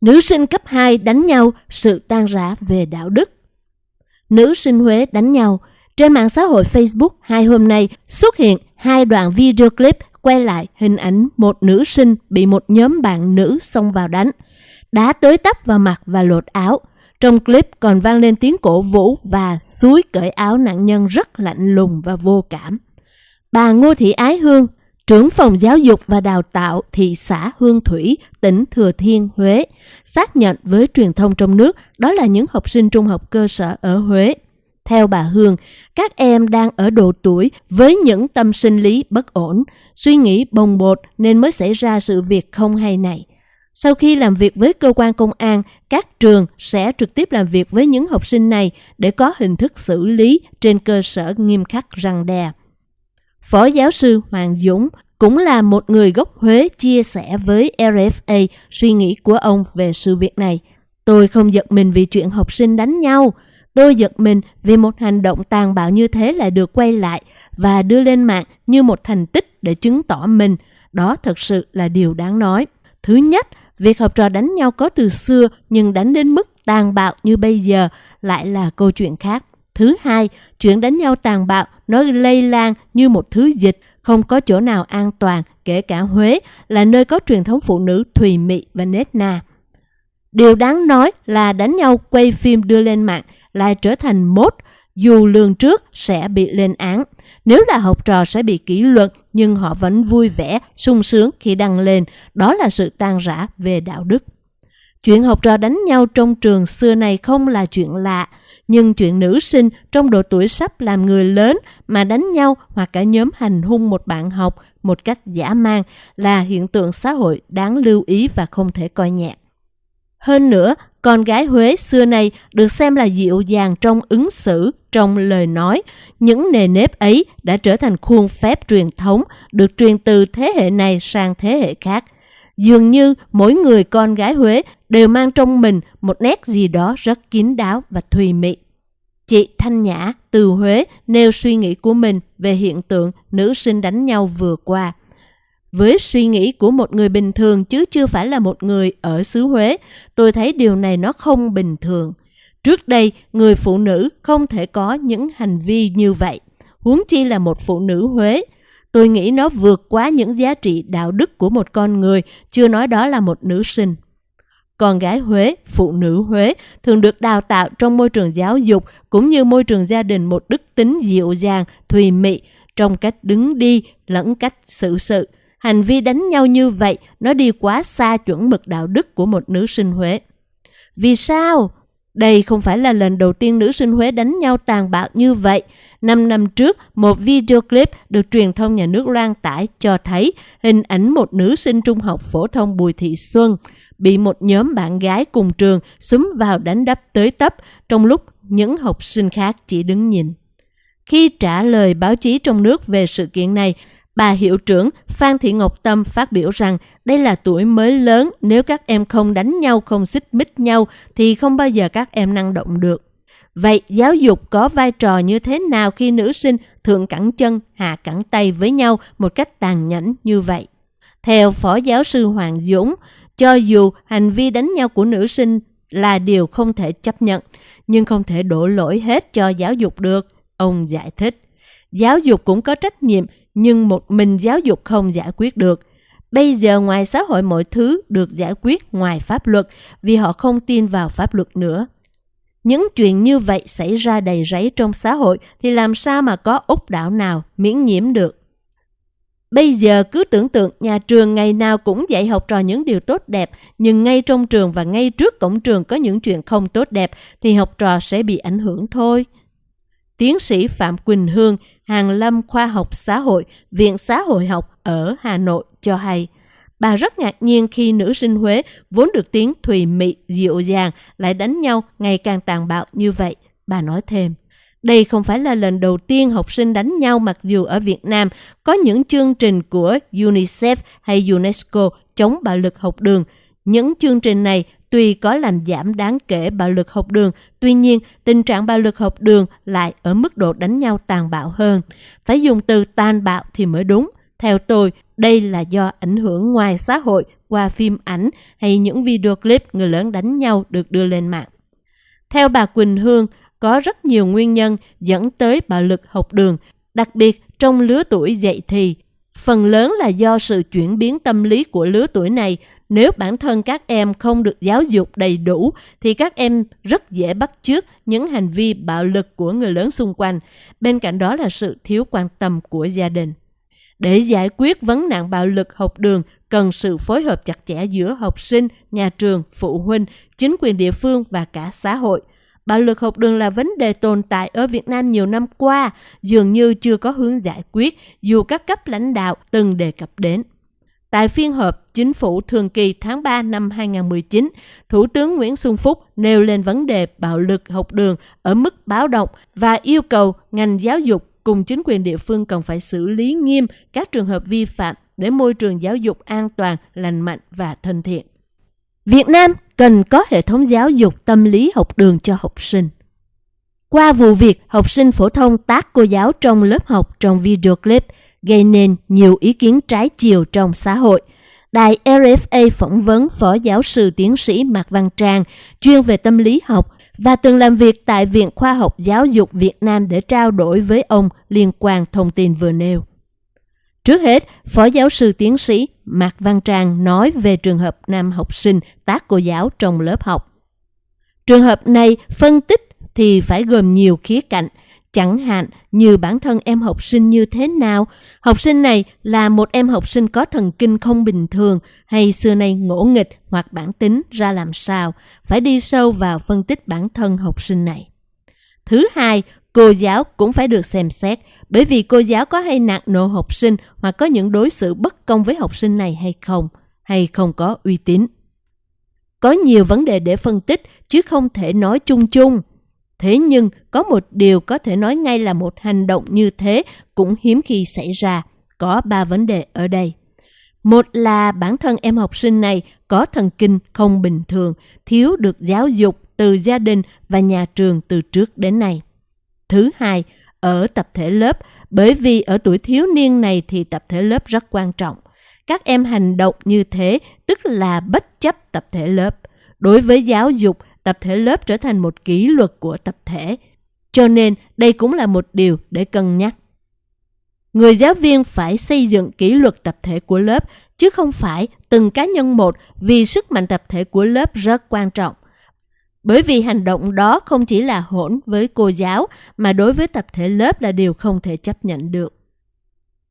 Nữ sinh cấp 2 đánh nhau, sự tan rã về đạo đức. Nữ sinh Huế đánh nhau. Trên mạng xã hội Facebook hai hôm nay xuất hiện hai đoạn video clip quay lại hình ảnh một nữ sinh bị một nhóm bạn nữ xông vào đánh. Đá tới tấp vào mặt và lột áo. Trong clip còn vang lên tiếng cổ vũ và suối cởi áo nạn nhân rất lạnh lùng và vô cảm. Bà Ngô Thị Ái Hương, trưởng phòng giáo dục và đào tạo thị xã Hương Thủy, tỉnh Thừa Thiên, Huế, xác nhận với truyền thông trong nước đó là những học sinh trung học cơ sở ở Huế. Theo bà Hương, các em đang ở độ tuổi với những tâm sinh lý bất ổn, suy nghĩ bồng bột nên mới xảy ra sự việc không hay này. Sau khi làm việc với cơ quan công an, các trường sẽ trực tiếp làm việc với những học sinh này để có hình thức xử lý trên cơ sở nghiêm khắc răng đe. Phó giáo sư Hoàng Dũng cũng là một người gốc Huế chia sẻ với RFA suy nghĩ của ông về sự việc này. Tôi không giật mình vì chuyện học sinh đánh nhau. Tôi giật mình vì một hành động tàn bạo như thế lại được quay lại và đưa lên mạng như một thành tích để chứng tỏ mình. Đó thật sự là điều đáng nói. Thứ nhất, việc học trò đánh nhau có từ xưa nhưng đánh đến mức tàn bạo như bây giờ lại là câu chuyện khác. Thứ hai, chuyện đánh nhau tàn bạo nó lây lan như một thứ dịch, không có chỗ nào an toàn, kể cả Huế là nơi có truyền thống phụ nữ thùy mị và nết na. Điều đáng nói là đánh nhau quay phim đưa lên mạng lại trở thành mốt, dù lường trước sẽ bị lên án. Nếu là học trò sẽ bị kỷ luật nhưng họ vẫn vui vẻ, sung sướng khi đăng lên. Đó là sự tan rã về đạo đức. Chuyện học trò đánh nhau trong trường xưa này không là chuyện lạ, nhưng chuyện nữ sinh trong độ tuổi sắp làm người lớn mà đánh nhau hoặc cả nhóm hành hung một bạn học một cách giả mang là hiện tượng xã hội đáng lưu ý và không thể coi nhẹ. Hơn nữa, con gái Huế xưa nay được xem là dịu dàng trong ứng xử, trong lời nói. Những nề nếp ấy đã trở thành khuôn phép truyền thống, được truyền từ thế hệ này sang thế hệ khác. Dường như mỗi người con gái Huế đều mang trong mình một nét gì đó rất kín đáo và thùy mị. Chị Thanh Nhã từ Huế nêu suy nghĩ của mình về hiện tượng nữ sinh đánh nhau vừa qua. Với suy nghĩ của một người bình thường chứ chưa phải là một người ở xứ Huế, tôi thấy điều này nó không bình thường. Trước đây, người phụ nữ không thể có những hành vi như vậy. Huống chi là một phụ nữ Huế. Tôi nghĩ nó vượt quá những giá trị đạo đức của một con người, chưa nói đó là một nữ sinh. Con gái Huế, phụ nữ Huế thường được đào tạo trong môi trường giáo dục cũng như môi trường gia đình một đức tính dịu dàng, thùy mị trong cách đứng đi lẫn cách xử sự. Hành vi đánh nhau như vậy nó đi quá xa chuẩn mực đạo đức của một nữ sinh Huế. Vì sao? Đây không phải là lần đầu tiên nữ sinh Huế đánh nhau tàn bạo như vậy. Năm năm trước, một video clip được truyền thông nhà nước loan tải cho thấy hình ảnh một nữ sinh trung học phổ thông Bùi Thị Xuân bị một nhóm bạn gái cùng trường xúm vào đánh đập tới tấp trong lúc những học sinh khác chỉ đứng nhìn. Khi trả lời báo chí trong nước về sự kiện này, bà hiệu trưởng Phan Thị Ngọc Tâm phát biểu rằng đây là tuổi mới lớn, nếu các em không đánh nhau, không xích mích nhau thì không bao giờ các em năng động được. Vậy giáo dục có vai trò như thế nào khi nữ sinh thượng cẳng chân, hạ cẳng tay với nhau một cách tàn nhẫn như vậy? Theo Phó Giáo sư Hoàng Dũng, cho dù hành vi đánh nhau của nữ sinh là điều không thể chấp nhận, nhưng không thể đổ lỗi hết cho giáo dục được, ông giải thích. Giáo dục cũng có trách nhiệm, nhưng một mình giáo dục không giải quyết được. Bây giờ ngoài xã hội mọi thứ được giải quyết ngoài pháp luật vì họ không tin vào pháp luật nữa. Những chuyện như vậy xảy ra đầy rẫy trong xã hội thì làm sao mà có úc đảo nào miễn nhiễm được. Bây giờ cứ tưởng tượng nhà trường ngày nào cũng dạy học trò những điều tốt đẹp, nhưng ngay trong trường và ngay trước cổng trường có những chuyện không tốt đẹp thì học trò sẽ bị ảnh hưởng thôi. Tiến sĩ Phạm Quỳnh Hương, Hàng Lâm Khoa học Xã hội, Viện Xã hội học ở Hà Nội cho hay, bà rất ngạc nhiên khi nữ sinh Huế vốn được tiếng thùy mị, dịu dàng lại đánh nhau ngày càng tàn bạo như vậy. Bà nói thêm. Đây không phải là lần đầu tiên học sinh đánh nhau mặc dù ở Việt Nam có những chương trình của UNICEF hay UNESCO chống bạo lực học đường. Những chương trình này tuy có làm giảm đáng kể bạo lực học đường, tuy nhiên tình trạng bạo lực học đường lại ở mức độ đánh nhau tàn bạo hơn. Phải dùng từ tàn bạo thì mới đúng. Theo tôi, đây là do ảnh hưởng ngoài xã hội qua phim ảnh hay những video clip người lớn đánh nhau được đưa lên mạng. Theo bà Quỳnh Hương, có rất nhiều nguyên nhân dẫn tới bạo lực học đường, đặc biệt trong lứa tuổi dậy thì. Phần lớn là do sự chuyển biến tâm lý của lứa tuổi này. Nếu bản thân các em không được giáo dục đầy đủ thì các em rất dễ bắt chước những hành vi bạo lực của người lớn xung quanh. Bên cạnh đó là sự thiếu quan tâm của gia đình. Để giải quyết vấn nạn bạo lực học đường, cần sự phối hợp chặt chẽ giữa học sinh, nhà trường, phụ huynh, chính quyền địa phương và cả xã hội. Bạo lực học đường là vấn đề tồn tại ở Việt Nam nhiều năm qua, dường như chưa có hướng giải quyết dù các cấp lãnh đạo từng đề cập đến. Tại phiên họp chính phủ thường kỳ tháng 3 năm 2019, Thủ tướng Nguyễn Xuân Phúc nêu lên vấn đề bạo lực học đường ở mức báo động và yêu cầu ngành giáo dục cùng chính quyền địa phương cần phải xử lý nghiêm các trường hợp vi phạm để môi trường giáo dục an toàn, lành mạnh và thân thiện. Việt Nam cần có hệ thống giáo dục tâm lý học đường cho học sinh. Qua vụ việc học sinh phổ thông tác cô giáo trong lớp học trong video clip gây nên nhiều ý kiến trái chiều trong xã hội. Đài RFA phỏng vấn Phó Giáo sư Tiến sĩ Mạc Văn Trang, chuyên về tâm lý học và từng làm việc tại Viện Khoa học Giáo dục Việt Nam để trao đổi với ông liên quan thông tin vừa nêu. Trước hết, Phó Giáo sư Tiến sĩ Mạc Văn Trang nói về trường hợp nam học sinh tác cô giáo trong lớp học. Trường hợp này phân tích thì phải gồm nhiều khía cạnh, chẳng hạn như bản thân em học sinh như thế nào. Học sinh này là một em học sinh có thần kinh không bình thường hay xưa nay ngỗ nghịch hoặc bản tính ra làm sao, phải đi sâu vào phân tích bản thân học sinh này. Thứ hai, cô giáo cũng phải được xem xét bởi vì cô giáo có hay nạt nộ học sinh hoặc có những đối xử bất công với học sinh này hay không, hay không có uy tín. Có nhiều vấn đề để phân tích chứ không thể nói chung chung. Thế nhưng có một điều có thể nói ngay là một hành động như thế cũng hiếm khi xảy ra. Có ba vấn đề ở đây. Một là bản thân em học sinh này có thần kinh không bình thường, thiếu được giáo dục từ gia đình và nhà trường từ trước đến nay. Thứ hai, ở tập thể lớp, bởi vì ở tuổi thiếu niên này thì tập thể lớp rất quan trọng. Các em hành động như thế tức là bất chấp tập thể lớp. Đối với giáo dục, tập thể lớp trở thành một kỷ luật của tập thể. Cho nên đây cũng là một điều để cân nhắc. Người giáo viên phải xây dựng kỷ luật tập thể của lớp chứ không phải từng cá nhân một vì sức mạnh tập thể của lớp rất quan trọng. Bởi vì hành động đó không chỉ là hỗn với cô giáo, mà đối với tập thể lớp là điều không thể chấp nhận được.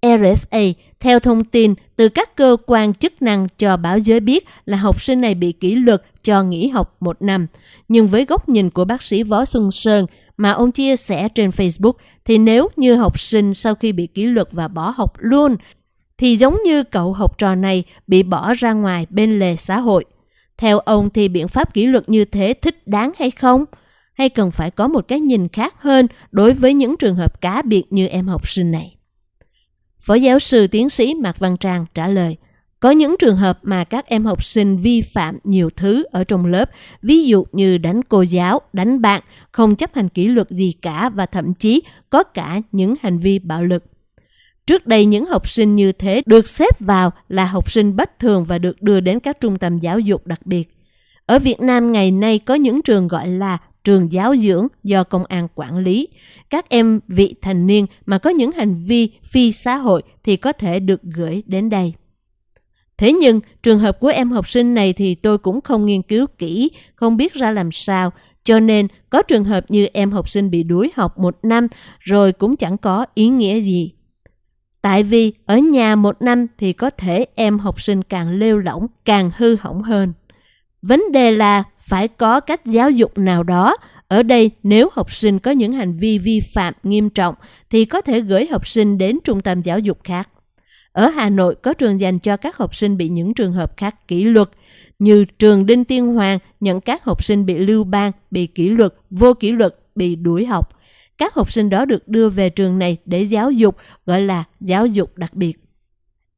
RFA theo thông tin từ các cơ quan chức năng cho báo giới biết là học sinh này bị kỷ luật cho nghỉ học một năm. Nhưng với góc nhìn của bác sĩ Võ Xuân Sơn mà ông chia sẻ trên Facebook, thì nếu như học sinh sau khi bị kỷ luật và bỏ học luôn, thì giống như cậu học trò này bị bỏ ra ngoài bên lề xã hội. Theo ông thì biện pháp kỷ luật như thế thích đáng hay không? Hay cần phải có một cái nhìn khác hơn đối với những trường hợp cá biệt như em học sinh này? Phó giáo sư tiến sĩ Mạc Văn Trang trả lời, có những trường hợp mà các em học sinh vi phạm nhiều thứ ở trong lớp, ví dụ như đánh cô giáo, đánh bạn, không chấp hành kỷ luật gì cả và thậm chí có cả những hành vi bạo lực. Trước đây những học sinh như thế được xếp vào là học sinh bất thường và được đưa đến các trung tâm giáo dục đặc biệt. Ở Việt Nam ngày nay có những trường gọi là trường giáo dưỡng do công an quản lý. Các em vị thành niên mà có những hành vi phi xã hội thì có thể được gửi đến đây. Thế nhưng trường hợp của em học sinh này thì tôi cũng không nghiên cứu kỹ, không biết ra làm sao, cho nên có trường hợp như em học sinh bị đuổi học một năm rồi cũng chẳng có ý nghĩa gì. Tại vì ở nhà một năm thì có thể em học sinh càng lêu lỏng, càng hư hỏng hơn. Vấn đề là phải có cách giáo dục nào đó. Ở đây nếu học sinh có những hành vi vi phạm nghiêm trọng thì có thể gửi học sinh đến trung tâm giáo dục khác. Ở Hà Nội có trường dành cho các học sinh bị những trường hợp khác kỷ luật, như trường Đinh Tiên Hoàng nhận các học sinh bị lưu ban, bị kỷ luật, vô kỷ luật, bị đuổi học. Các học sinh đó được đưa về trường này để giáo dục, gọi là giáo dục đặc biệt.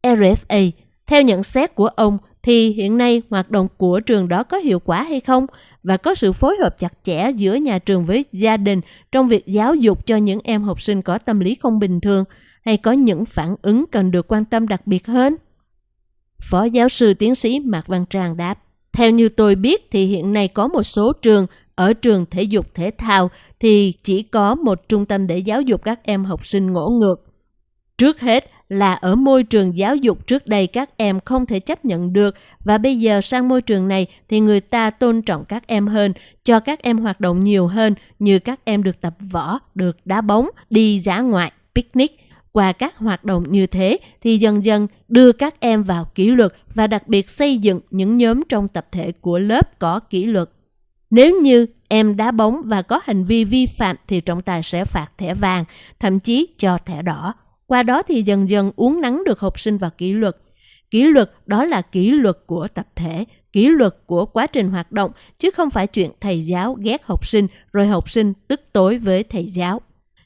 RFA, theo nhận xét của ông, thì hiện nay hoạt động của trường đó có hiệu quả hay không và có sự phối hợp chặt chẽ giữa nhà trường với gia đình trong việc giáo dục cho những em học sinh có tâm lý không bình thường hay có những phản ứng cần được quan tâm đặc biệt hơn? Phó giáo sư tiến sĩ Mạc Văn Tràng đáp. Theo như tôi biết thì hiện nay có một số trường ở trường thể dục thể thao thì chỉ có một trung tâm để giáo dục các em học sinh ngỗ ngược. Trước hết là ở môi trường giáo dục trước đây các em không thể chấp nhận được và bây giờ sang môi trường này thì người ta tôn trọng các em hơn, cho các em hoạt động nhiều hơn như các em được tập võ, được đá bóng, đi dã ngoại, picnic. Qua các hoạt động như thế thì dần dần đưa các em vào kỷ luật và đặc biệt xây dựng những nhóm trong tập thể của lớp có kỷ luật. Nếu như em đá bóng và có hành vi vi phạm thì trọng tài sẽ phạt thẻ vàng, thậm chí cho thẻ đỏ. Qua đó thì dần dần uống nắng được học sinh vào kỷ luật. Kỷ luật đó là kỷ luật của tập thể, kỷ luật của quá trình hoạt động, chứ không phải chuyện thầy giáo ghét học sinh rồi học sinh tức tối với thầy giáo.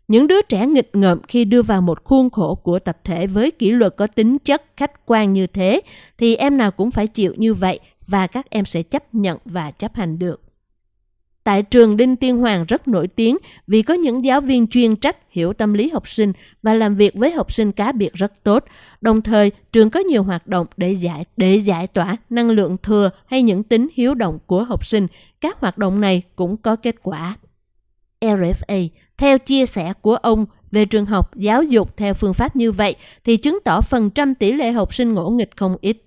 Những đứa trẻ nghịch ngợm khi đưa vào một khuôn khổ của tập thể với kỷ luật có tính chất khách quan như thế, thì em nào cũng phải chịu như vậy và các em sẽ chấp nhận và chấp hành được. Tại trường Đinh Tiên Hoàng rất nổi tiếng vì có những giáo viên chuyên trách hiểu tâm lý học sinh và làm việc với học sinh cá biệt rất tốt. Đồng thời, trường có nhiều hoạt động để giải để giải tỏa năng lượng thừa hay những tính hiếu động của học sinh. Các hoạt động này cũng có kết quả. RFA, theo chia sẻ của ông về trường học giáo dục theo phương pháp như vậy thì chứng tỏ phần trăm tỷ lệ học sinh ngỗ nghịch không ít.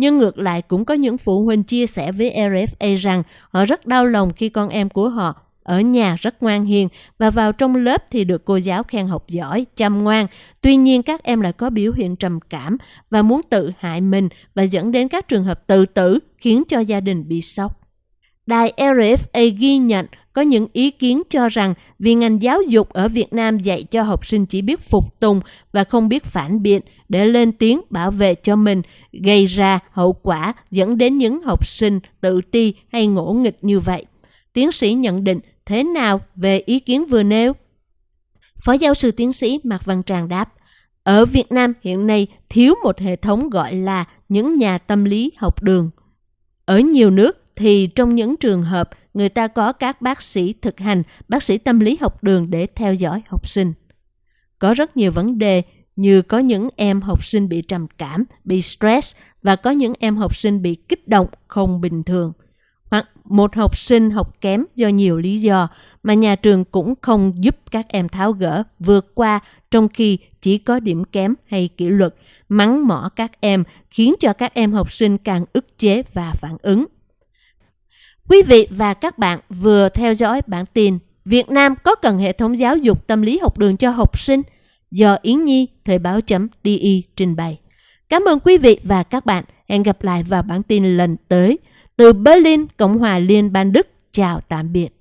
Nhưng ngược lại cũng có những phụ huynh chia sẻ với RFA rằng họ rất đau lòng khi con em của họ ở nhà rất ngoan hiền và vào trong lớp thì được cô giáo khen học giỏi, chăm ngoan. Tuy nhiên các em lại có biểu hiện trầm cảm và muốn tự hại mình và dẫn đến các trường hợp tự tử khiến cho gia đình bị sốc. Đài RFA ghi nhận có những ý kiến cho rằng vì ngành giáo dục ở Việt Nam dạy cho học sinh chỉ biết phục tùng và không biết phản biện để lên tiếng bảo vệ cho mình, gây ra hậu quả dẫn đến những học sinh tự ti hay ngỗ nghịch như vậy. Tiến sĩ nhận định thế nào về ý kiến vừa nêu? Phó giáo sư tiến sĩ Mạc Văn Tràng đáp, ở Việt Nam hiện nay thiếu một hệ thống gọi là những nhà tâm lý học đường. Ở nhiều nước thì trong những trường hợp người ta có các bác sĩ thực hành, bác sĩ tâm lý học đường để theo dõi học sinh. Có rất nhiều vấn đề như có những em học sinh bị trầm cảm, bị stress và có những em học sinh bị kích động không bình thường. Hoặc một học sinh học kém do nhiều lý do mà nhà trường cũng không giúp các em tháo gỡ, vượt qua trong khi chỉ có điểm kém hay kỷ luật, mắng mỏ các em khiến cho các em học sinh càng ức chế và phản ứng. Quý vị và các bạn vừa theo dõi bản tin Việt Nam có cần hệ thống giáo dục tâm lý học đường cho học sinh do Yến Nhi Thời báo.di trình bày. Cảm ơn quý vị và các bạn. Hẹn gặp lại vào bản tin lần tới. Từ Berlin, Cộng hòa Liên bang Đức. Chào tạm biệt.